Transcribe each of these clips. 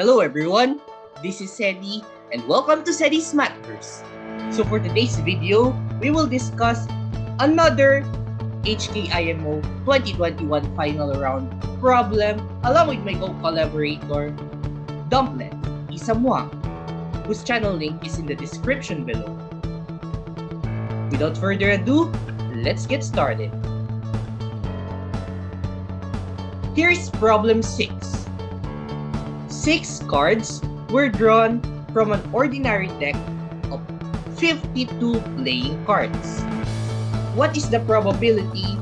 Hello everyone, this is Sedi and welcome to Sedi's Mathverse. So for today's video, we will discuss another HKIMO 2021 final round problem along with my co-collaborator, Dumplet Isamwang, whose channel link is in the description below. Without further ado, let's get started. Here's problem 6. Six cards were drawn from an ordinary deck of 52 playing cards. What is the probability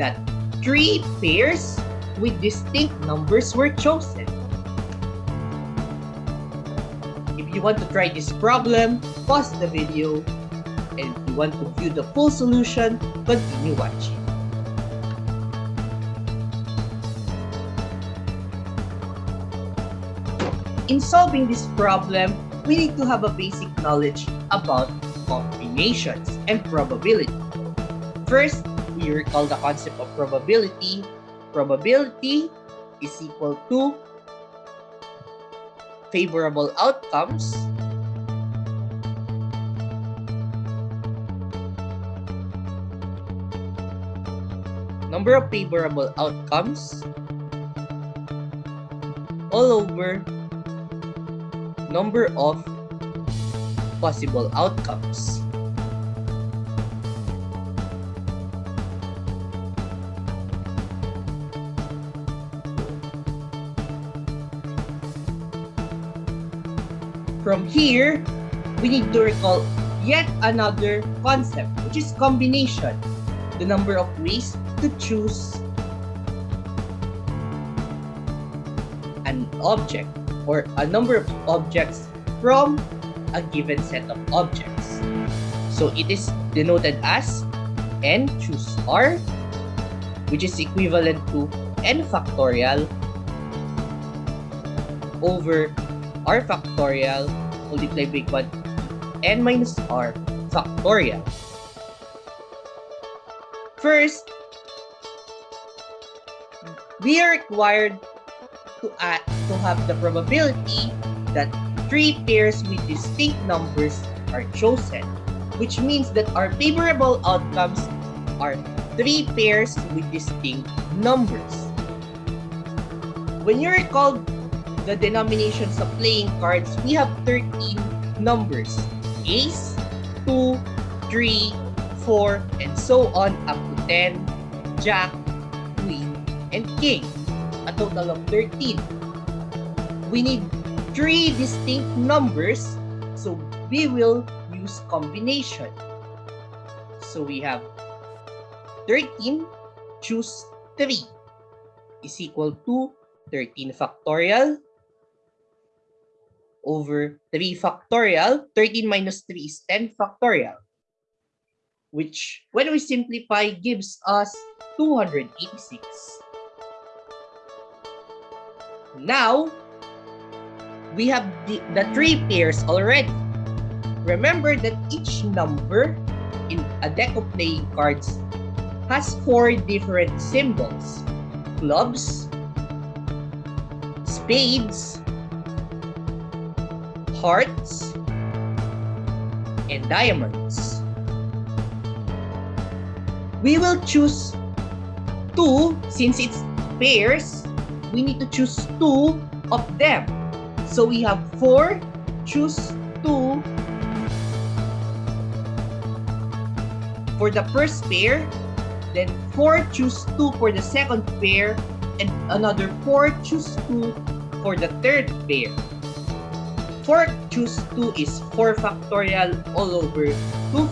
that three pairs with distinct numbers were chosen? If you want to try this problem, pause the video and if you want to view the full solution, continue watching. In solving this problem, we need to have a basic knowledge about combinations and probability. First, we recall the concept of probability. Probability is equal to favorable outcomes number of favorable outcomes all over number of possible outcomes. From here, we need to recall yet another concept, which is combination. The number of ways to choose an object or a number of objects from a given set of objects. So it is denoted as n choose r, which is equivalent to n factorial over r factorial multiplied by 1 n minus r factorial. First, we are required to add to have the probability that three pairs with distinct numbers are chosen, which means that our favorable outcomes are three pairs with distinct numbers. When you recall the denominations of playing cards, we have 13 numbers. Ace, 2, 3, 4, and so on up to 10, Jack, Queen, and King. A total of 13 we need three distinct numbers, so we will use combination. So we have 13 choose 3 is equal to 13 factorial over 3 factorial. 13 minus 3 is 10 factorial, which when we simplify gives us 286. Now, we have the, the three pairs already. Remember that each number in a deck of playing cards has four different symbols. Clubs, spades, hearts, and diamonds. We will choose two since it's pairs. We need to choose two of them so we have 4, choose 2 for the first pair, then 4, choose 2 for the second pair, and another 4, choose 2 for the third pair. 4 choose 2 is 4 factorial all over 2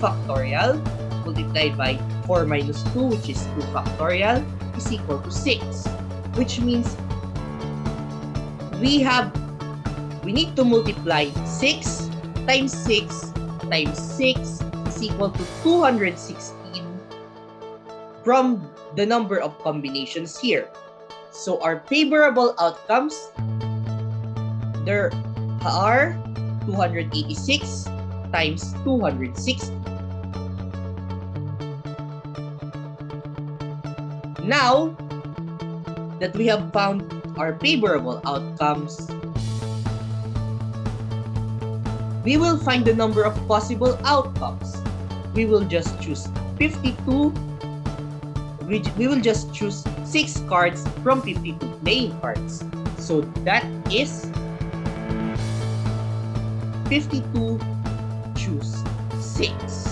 factorial multiplied by 4 minus 2 which is 2 factorial is equal to 6 which means we have we need to multiply 6 times 6 times 6 is equal to 216 from the number of combinations here. So our favorable outcomes, there are 286 times 260. Now that we have found or favorable outcomes. We will find the number of possible outcomes. We will just choose 52 we will just choose 6 cards from 52 playing cards. So that is 52 choose 6.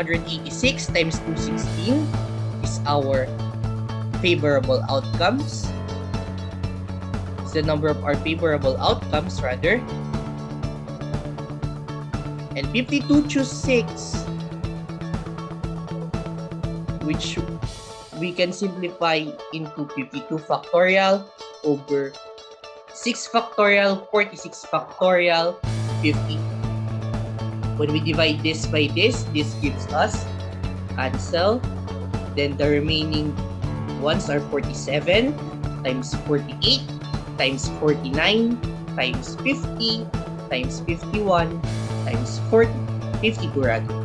286 times 216 is our favorable outcomes. It's the number of our favorable outcomes rather. And 52 choose 6 which we can simplify into 52 factorial over 6 factorial, 46 factorial, 50 when we divide this by this, this gives us cancel. Then the remaining ones are 47 times 48 times 49 times 50 times 51 times 40, 52 rather.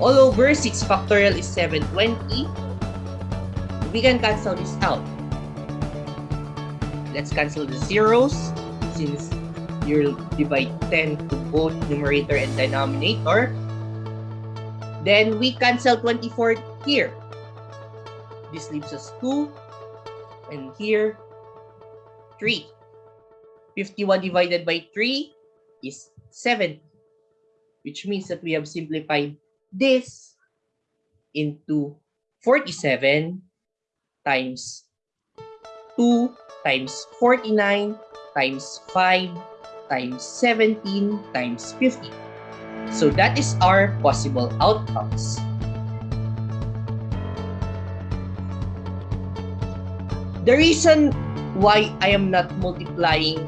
All over 6 factorial is 720. We can cancel this out. Let's cancel the zeros since you'll divide 10 to both numerator and denominator. Then we cancel 24 here. This leaves us 2. And here, 3. 51 divided by 3 is 7. Which means that we have simplified this into 47 times 2 times 49 times 5 times 17 times 50. So that is our possible outcomes. The reason why I am not multiplying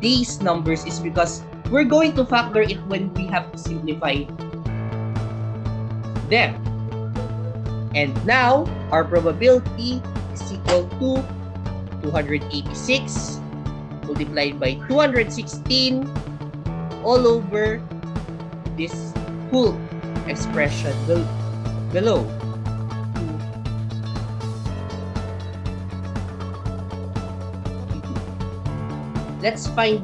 these numbers is because we're going to factor it when we have to simplify them. And now, our probability is equal to 286 multiplied by 216 all over this whole expression below. Let's find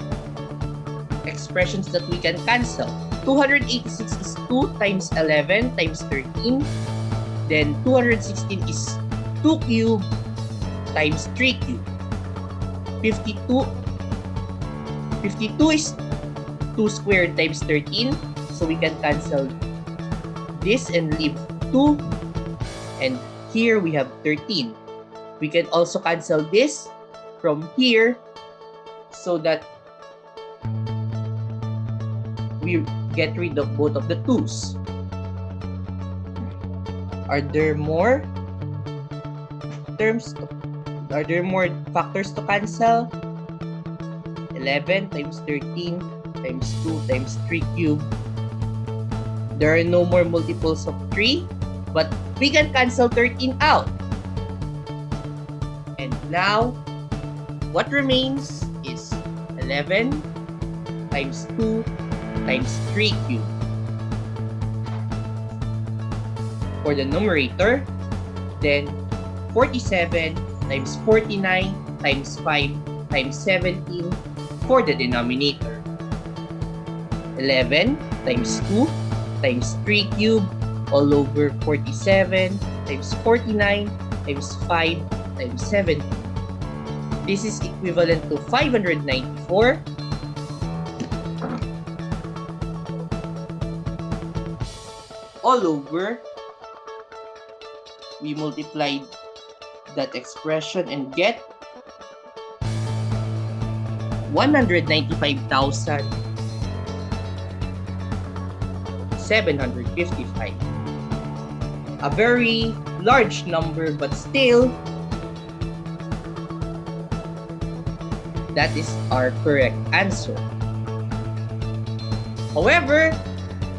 expressions that we can cancel. 286 is 2 times 11 times 13. Then 216 is 2 cube times 3 cube. 52 52 is 2 squared times 13. So we can cancel this and leave 2. And here we have 13. We can also cancel this from here so that we get rid of both of the 2's. Are there more terms? Are there more factors to cancel? 11 times 13 times 2 times 3 cube. There are no more multiples of 3, but we can cancel 13 out. And now, what remains is 11 times 2 times 3 cube. For the numerator, then 47 times 49 times 5 times 17 for the denominator. 11 times 2 times 3 cubed all over 47 times 49 times 5 times 7. This is equivalent to 594 all over we multiplied that expression and get 195,755. A very large number, but still, that is our correct answer. However,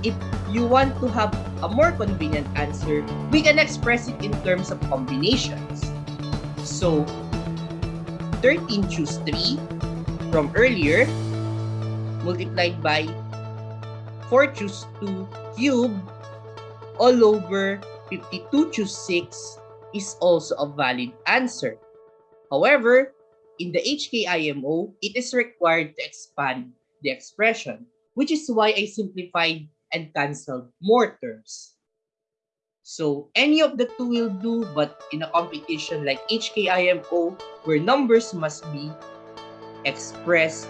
if you want to have a more convenient answer, we can express it in terms of combinations. So, 13 choose 3 from earlier multiplied by 4 choose 2 cube all over 52 choose 6 is also a valid answer. However, in the HKIMO, it is required to expand the expression, which is why I simplified and canceled more terms. So any of the two will do, but in a competition like HKIMO, where numbers must be expressed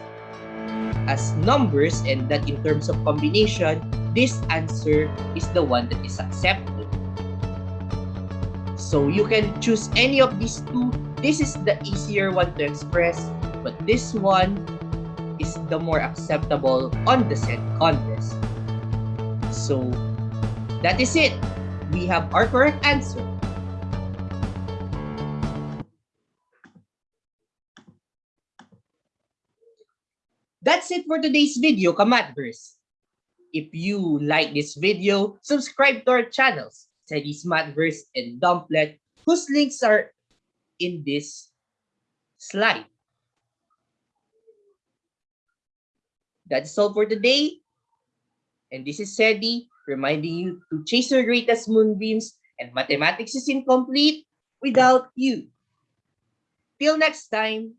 as numbers and that in terms of combination, this answer is the one that is accepted. So you can choose any of these two. This is the easier one to express, but this one is the more acceptable on the set contest. So that is it. We have our correct answer. That's it for today's video, Kamatverse. If you like this video, subscribe to our channels, Teddy's Mathverse and Dumplet, whose links are in this slide. That's all for today. And this is Sedi reminding you to chase your greatest moonbeams and mathematics is incomplete without you. Till next time.